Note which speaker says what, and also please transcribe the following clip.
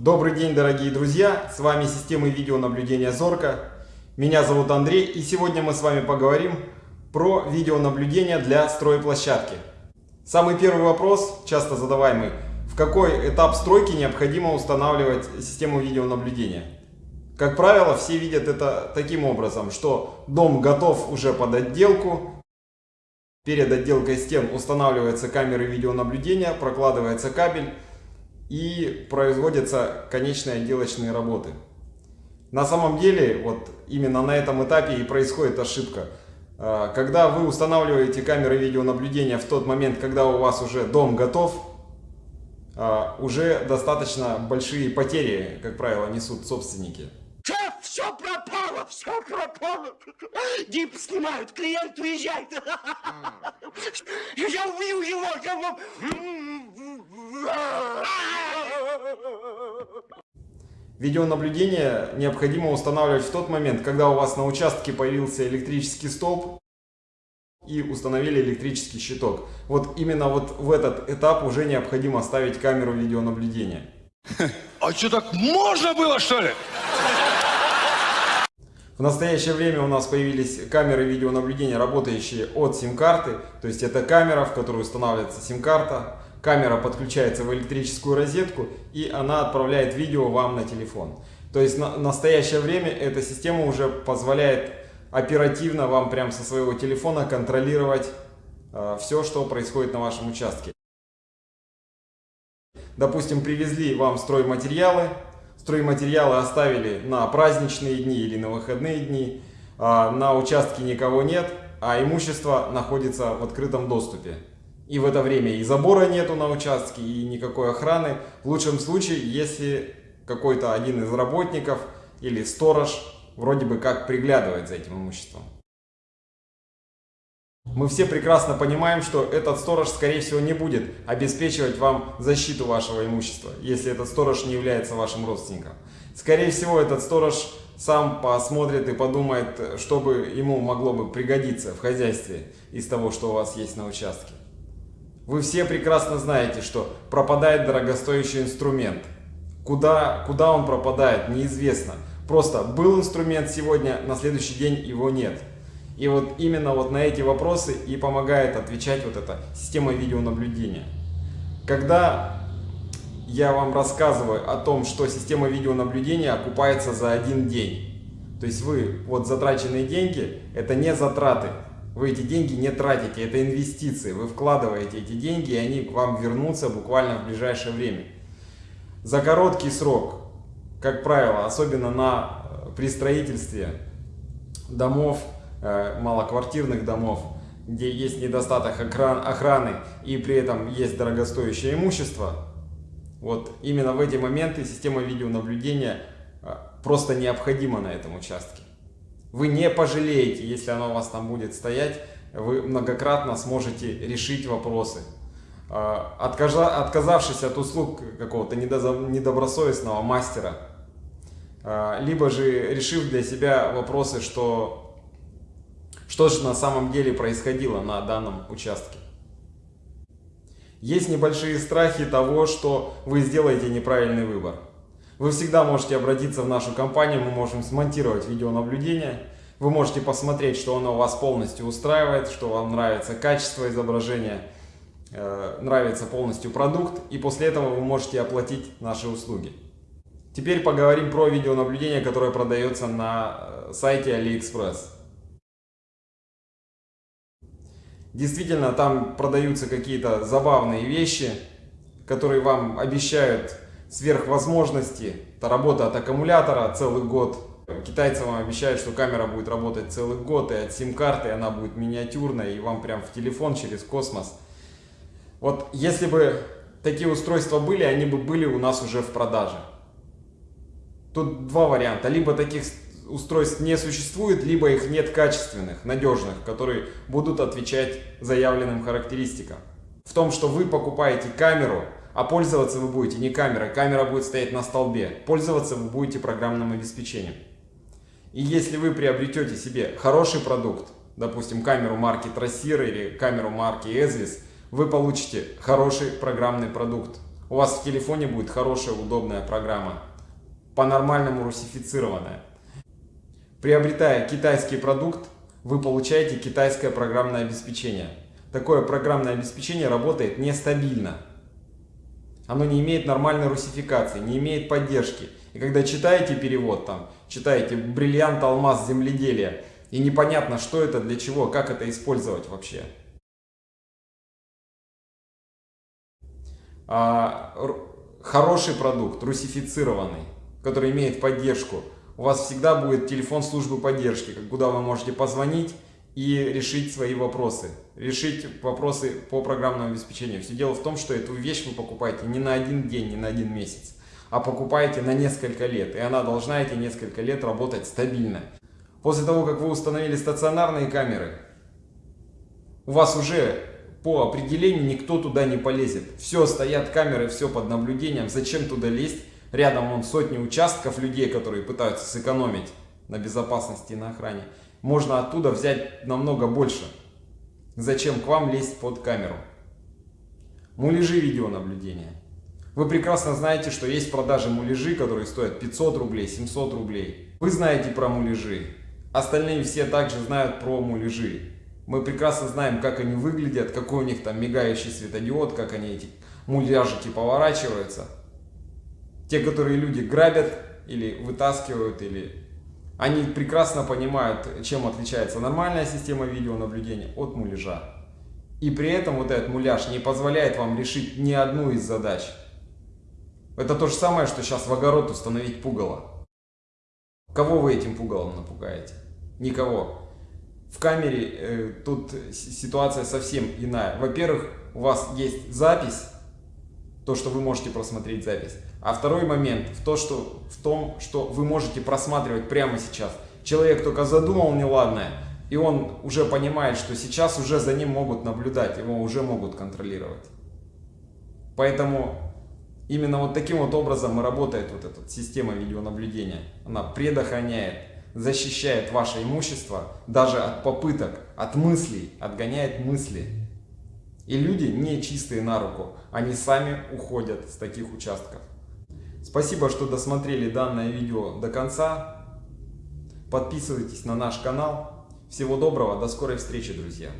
Speaker 1: Добрый день, дорогие друзья! С вами система видеонаблюдения Зорка. Меня зовут Андрей, и сегодня мы с вами поговорим про видеонаблюдение для стройплощадки. Самый первый вопрос, часто задаваемый, в какой этап стройки необходимо устанавливать систему видеонаблюдения? Как правило, все видят это таким образом, что дом готов уже под отделку, перед отделкой стен устанавливаются камеры видеонаблюдения, прокладывается кабель и производятся конечные отделочные работы. На самом деле, вот именно на этом этапе и происходит ошибка. А, когда вы устанавливаете камеры видеонаблюдения в тот момент, когда у вас уже дом готов, а, уже достаточно большие потери, как правило, несут собственники.
Speaker 2: Шеф, все пропало, все пропало. Дип снимают, клиент уезжает. Я убью его.
Speaker 1: Видеонаблюдение необходимо устанавливать в тот момент, когда у вас на участке появился электрический столб и установили электрический щиток. Вот именно вот в этот этап уже необходимо ставить камеру видеонаблюдения.
Speaker 3: А что так можно было что ли?
Speaker 1: В настоящее время у нас появились камеры видеонаблюдения, работающие от сим-карты. То есть это камера, в которую устанавливается сим-карта. Камера подключается в электрическую розетку и она отправляет видео вам на телефон. То есть на настоящее время эта система уже позволяет оперативно вам прямо со своего телефона контролировать э, все, что происходит на вашем участке. Допустим, привезли вам стройматериалы, стройматериалы оставили на праздничные дни или на выходные дни, э, на участке никого нет, а имущество находится в открытом доступе. И в это время и забора нету на участке, и никакой охраны. В лучшем случае, если какой-то один из работников или сторож вроде бы как приглядывает за этим имуществом. Мы все прекрасно понимаем, что этот сторож, скорее всего, не будет обеспечивать вам защиту вашего имущества, если этот сторож не является вашим родственником. Скорее всего, этот сторож сам посмотрит и подумает, что бы ему могло бы пригодиться в хозяйстве из того, что у вас есть на участке. Вы все прекрасно знаете, что пропадает дорогостоящий инструмент. Куда, куда он пропадает, неизвестно. Просто был инструмент сегодня, на следующий день его нет. И вот именно вот на эти вопросы и помогает отвечать вот эта система видеонаблюдения. Когда я вам рассказываю о том, что система видеонаблюдения окупается за один день. То есть вы, вот затраченные деньги, это не затраты, вы эти деньги не тратите, это инвестиции. Вы вкладываете эти деньги, и они к вам вернутся буквально в ближайшее время. За короткий срок, как правило, особенно на, э, при строительстве домов, э, малоквартирных домов, где есть недостаток охраны и при этом есть дорогостоящее имущество, вот именно в эти моменты система видеонаблюдения э, просто необходима на этом участке. Вы не пожалеете, если оно у вас там будет стоять, вы многократно сможете решить вопросы. А, отказавшись от услуг какого-то недобросовестного мастера, а, либо же решив для себя вопросы, что, что же на самом деле происходило на данном участке. Есть небольшие страхи того, что вы сделаете неправильный выбор. Вы всегда можете обратиться в нашу компанию, мы можем смонтировать видеонаблюдение. Вы можете посмотреть, что оно вас полностью устраивает, что вам нравится качество изображения, э, нравится полностью продукт, и после этого вы можете оплатить наши услуги. Теперь поговорим про видеонаблюдение, которое продается на э, сайте AliExpress. Действительно, там продаются какие-то забавные вещи, которые вам обещают сверхвозможности. Это работа от аккумулятора целый год. Китайцы вам обещают, что камера будет работать целый год, и от сим-карты она будет миниатюрная, и вам прям в телефон через космос. Вот если бы такие устройства были, они бы были у нас уже в продаже. Тут два варианта. Либо таких устройств не существует, либо их нет качественных, надежных, которые будут отвечать заявленным характеристикам. В том, что вы покупаете камеру, а пользоваться вы будете не камерой, камера будет стоять на столбе. Пользоваться вы будете программным обеспечением. И если вы приобретете себе хороший продукт, допустим, камеру марки Tracer или камеру марки Ezvis, вы получите хороший программный продукт. у вас в телефоне будет хорошая, удобная программа, по-нормальному русифицированная. Приобретая китайский продукт, вы получаете китайское программное обеспечение. Такое программное обеспечение работает нестабильно. Оно не имеет нормальной русификации, не имеет поддержки. И когда читаете перевод, там, читаете «Бриллиант, алмаз, земледелие», и непонятно, что это, для чего, как это использовать вообще. А, хороший продукт, русифицированный, который имеет поддержку. У вас всегда будет телефон службы поддержки, куда вы можете позвонить и решить свои вопросы. Решить вопросы по программному обеспечению. Все дело в том, что эту вещь вы покупаете не на один день, не на один месяц, а покупаете на несколько лет. И она должна эти несколько лет работать стабильно. После того, как вы установили стационарные камеры, у вас уже по определению никто туда не полезет. Все, стоят камеры, все под наблюдением. Зачем туда лезть? Рядом вон сотни участков людей, которые пытаются сэкономить на безопасности и на охране. Можно оттуда взять намного больше. Зачем к вам лезть под камеру? Муляжи видеонаблюдения. Вы прекрасно знаете, что есть продажи муляжи, которые стоят 500 рублей, 700 рублей. Вы знаете про муляжи. Остальные все также знают про муляжи. Мы прекрасно знаем, как они выглядят, какой у них там мигающий светодиод, как они эти муляжики поворачиваются. Те, которые люди грабят или вытаскивают, или они прекрасно понимают, чем отличается нормальная система видеонаблюдения от муляжа. И при этом вот этот муляж не позволяет вам решить ни одну из задач. Это то же самое, что сейчас в огород установить пугало. Кого вы этим пугалом напугаете? Никого. В камере э, тут ситуация совсем иная. Во-первых, у вас есть запись, то, что вы можете просмотреть запись. А второй момент в, то, что, в том, что вы можете просматривать прямо сейчас. Человек только задумал неладное, и он уже понимает, что сейчас уже за ним могут наблюдать, его уже могут контролировать. Поэтому именно вот таким вот образом и работает вот эта система видеонаблюдения. Она предохраняет защищает ваше имущество даже от попыток, от мыслей, отгоняет мысли. И люди не чистые на руку, они сами уходят с таких участков. Спасибо, что досмотрели данное видео до конца. Подписывайтесь на наш канал. Всего доброго, до скорой встречи, друзья!